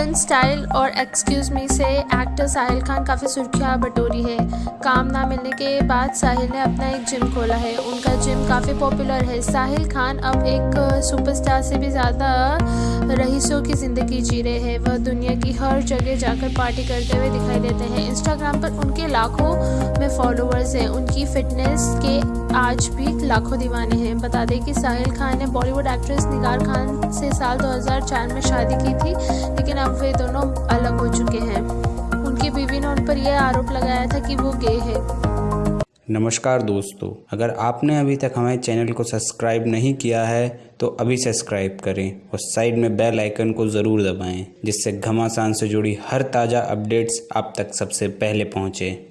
Film style और excuse me से actor Sahil Khan काफ़ी सुर्खियाँ बटोरी है। काम ना मिलने के बाद साहिल ने अपना एक जिम खोला है। उनका जिम काफ़ी पॉपुलर है। साहिल खान अब एक सुपरस्टार से भी ज़्यादा रईसों की ज़िंदगी जी रहे हैं। वह दुनिया की हर जगह जाकर पार्टी करते हुए दिखाई देते हैं। इंस्टाग्राम पर उनके लाखों में फॉलोअर्स हैं। उनकी फिटनेस के आज भी लाखों दीवाने हैं। बता दें कि साहिल खान ने बॉलीवुड एक्ट्रेस निगार खान से साल 2004 में शादी की थी, लेकिन अब वे दोनों अलग हो चुके हैं। उनकी बीवी ने उन पर यह आरोप लगाया था कि वो गे है। नमस्कार दोस्तों, अगर आपने अभी तक हमारे चैनल को सब्सक्राइब नहीं किया है तो अभी सब्सक्राइब करें और साइड में बेल आइकन को ज़रूर दबाएँ, जिससे घमासान से जुड़ी हर ताज़ा अपडेट्स आप तक सबसे पहले पहुँचें।